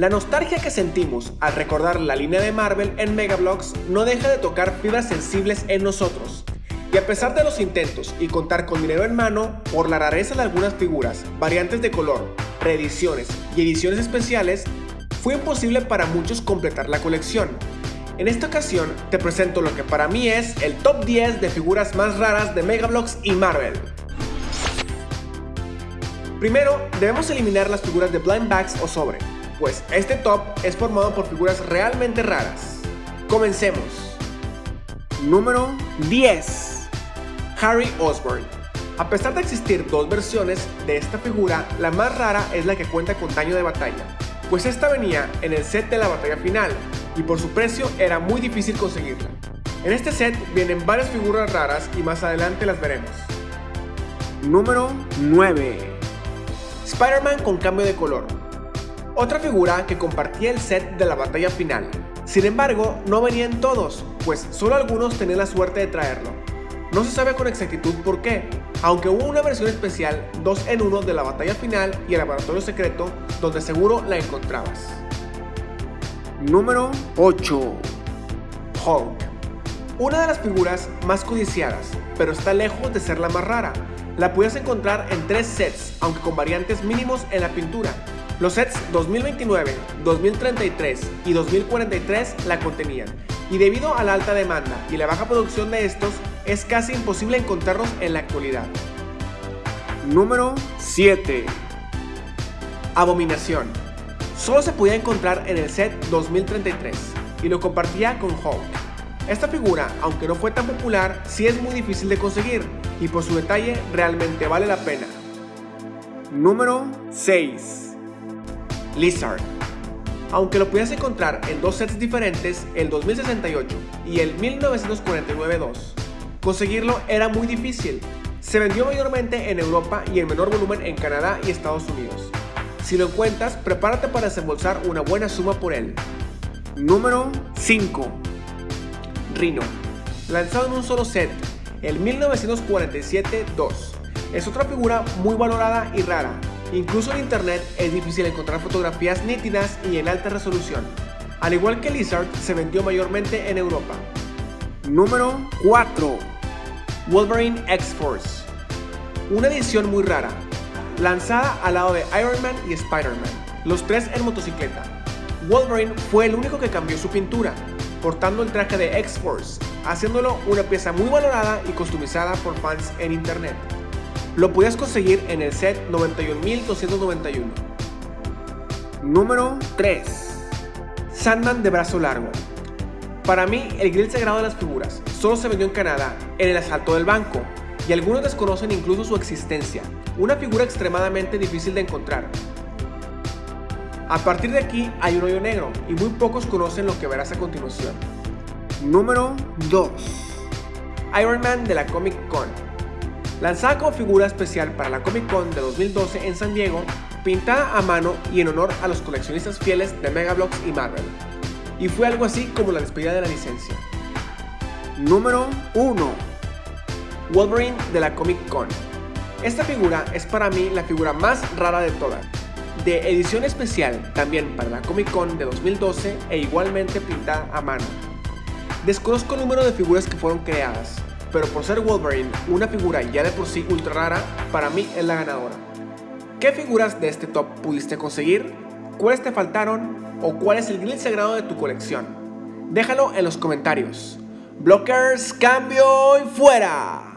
La nostalgia que sentimos al recordar la línea de Marvel en Megablocks no deja de tocar fibras sensibles en nosotros. Y a pesar de los intentos y contar con dinero en mano, por la rareza de algunas figuras, variantes de color, reediciones y ediciones especiales, fue imposible para muchos completar la colección. En esta ocasión te presento lo que para mí es el top 10 de figuras más raras de Megablocks y Marvel. Primero, debemos eliminar las figuras de blind bags o sobre, pues este top es formado por figuras realmente raras. Comencemos. Número 10. Harry Osborn. A pesar de existir dos versiones de esta figura, la más rara es la que cuenta con daño de batalla, pues esta venía en el set de la batalla final y por su precio era muy difícil conseguirla. En este set vienen varias figuras raras y más adelante las veremos. Número 9. Spider-Man con cambio de color. Otra figura que compartía el set de la batalla final. Sin embargo, no venían todos, pues solo algunos tenían la suerte de traerlo. No se sabe con exactitud por qué, aunque hubo una versión especial 2 en 1 de la batalla final y el laboratorio secreto donde seguro la encontrabas. Número 8. Hulk. Una de las figuras más codiciadas, pero está lejos de ser la más rara. La puedes encontrar en tres sets, aunque con variantes mínimos en la pintura. Los sets 2029, 2033 y 2043 la contenían, y debido a la alta demanda y la baja producción de estos, es casi imposible encontrarlos en la actualidad. Número 7. Abominación. Solo se podía encontrar en el set 2033 y lo compartía con Hulk. Esta figura, aunque no fue tan popular, sí es muy difícil de conseguir y por su detalle realmente vale la pena. Número 6. Lizard. Aunque lo podías encontrar en dos sets diferentes, el 2068 y el 1949-2, conseguirlo era muy difícil. Se vendió mayormente en Europa y en menor volumen en Canadá y Estados Unidos. Si lo encuentras, prepárate para desembolsar una buena suma por él. Número 5. Rhino. Lanzado en un solo set, el 1947-2. Es otra figura muy valorada y rara. Incluso en internet es difícil encontrar fotografías nítidas y en alta resolución. Al igual que Lizard, se vendió mayormente en Europa. Número 4. Wolverine X-Force. Una edición muy rara, lanzada al lado de Iron Man y Spider-Man, los tres en motocicleta. Wolverine fue el único que cambió su pintura, portando el traje de X-Force, haciéndolo una pieza muy valorada y customizada por fans en internet. Lo podías conseguir en el set 91291. Número 3. Sandman de brazo largo. Para mí, el grill sagrado de las figuras solo se vendió en Canadá, en el asalto del banco, y algunos desconocen incluso su existencia, una figura extremadamente difícil de encontrar. A partir de aquí hay un hoyo negro, y muy pocos conocen lo que verás a continuación. Número 2. Iron Man de la Comic Con. Lanzada como figura especial para la Comic Con de 2012 en San Diego, pintada a mano y en honor a los coleccionistas fieles de Megablocks y Marvel. Y fue algo así como la despedida de la licencia. Número 1. Wolverine de la Comic Con. Esta figura es para mí la figura más rara de todas. De edición especial también para la Comic Con de 2012 e igualmente pintada a mano. Desconozco el número de figuras que fueron creadas, pero por ser Wolverine una figura ya de por sí ultra rara, para mí es la ganadora. ¿Qué figuras de este top pudiste conseguir? ¿Cuáles te faltaron? ¿O cuál es el grill sagrado de tu colección? Déjalo en los comentarios. Blockers, cambio y fuera.